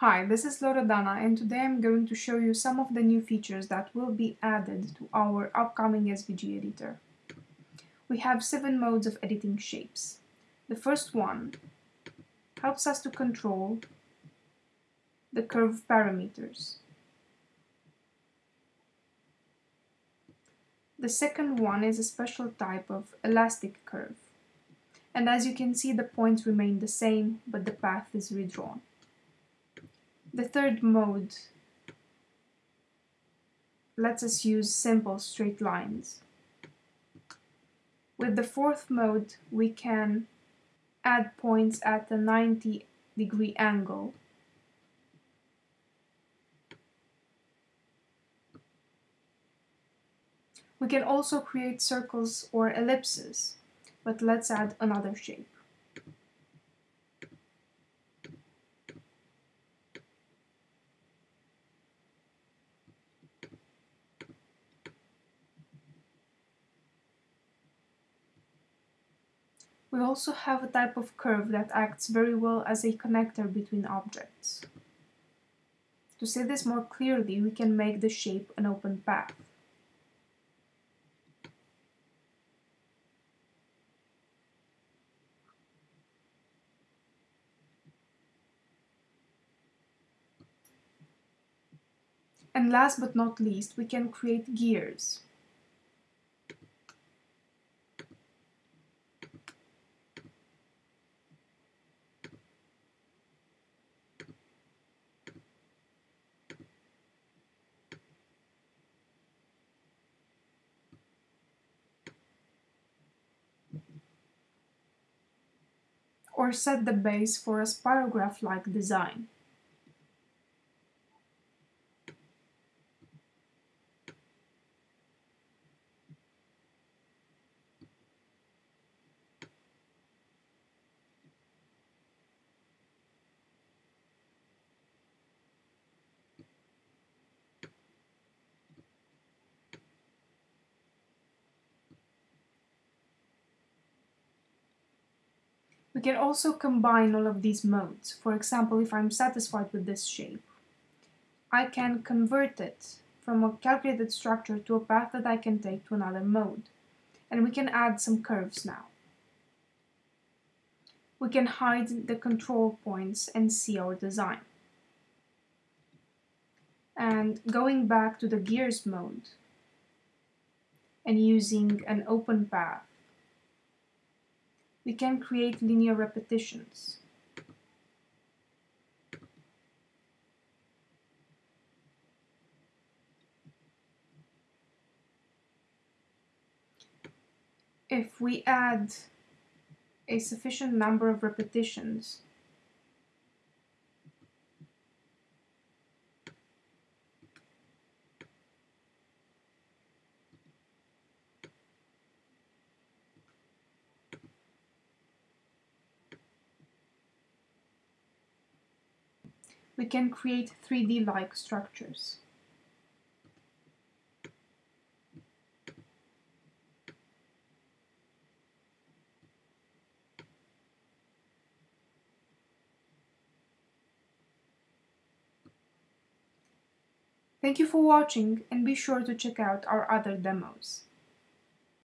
Hi, this is Loredana and today I'm going to show you some of the new features that will be added to our upcoming SVG editor. We have seven modes of editing shapes. The first one helps us to control the curve parameters. The second one is a special type of elastic curve. And as you can see the points remain the same but the path is redrawn. The third mode lets us use simple straight lines. With the fourth mode, we can add points at a 90 degree angle. We can also create circles or ellipses, but let's add another shape. We also have a type of curve that acts very well as a connector between objects. To see this more clearly, we can make the shape an open path. And last but not least, we can create gears. Or set the base for a spirograph-like design. We can also combine all of these modes. For example, if I'm satisfied with this shape, I can convert it from a calculated structure to a path that I can take to another mode. And we can add some curves now. We can hide the control points and see our design. And going back to the gears mode and using an open path, we can create linear repetitions. If we add a sufficient number of repetitions, we can create 3D-like structures. Thank you for watching and be sure to check out our other demos.